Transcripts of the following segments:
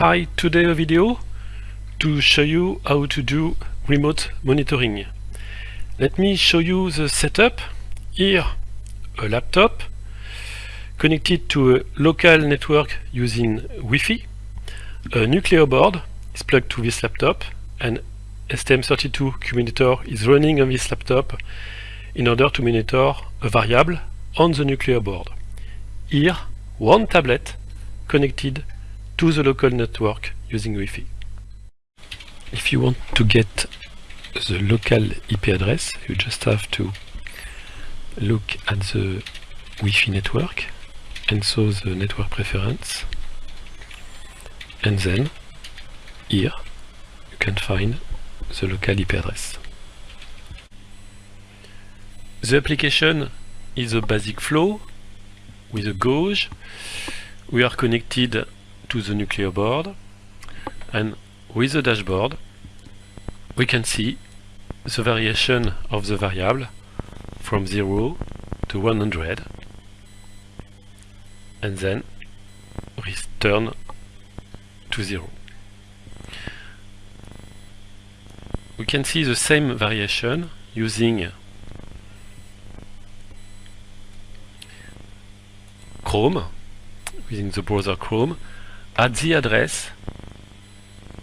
Hi, today a video to show you how to do remote monitoring. Let me show you the setup. Here a laptop connected to a local network using Wi-Fi. A Nucleo board is plugged to this laptop and STM32CubeMonitor is running on this laptop in order to monitor a variable on the Nucleo board. Here, one tablet connected to the local network using Wi-Fi. If you want to get the local IP address, you just have to look at the Wi-Fi network and so the network preference and then here you can find the local IP address. The application is a basic flow with a gauge. We are connected to the Nucleo board and with the dashboard we can see the variation of the variable from 0 to 100 and then return to 0. We can see the same variation using Chrome, using the browser Chrome, at the address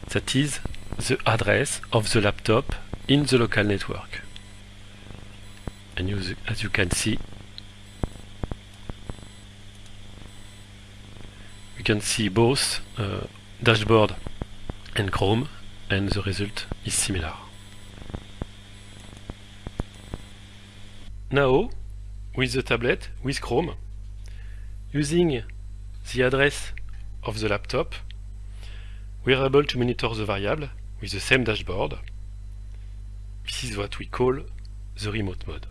that is the address of the laptop in the local network. And you, as you can see, we can see both uh, dashboard and Chrome and the result is similar. Now, with the tablet, with Chrome, using the address of the laptop, we are able to monitor the variable with the same dashboard. This is what we call the remote mode.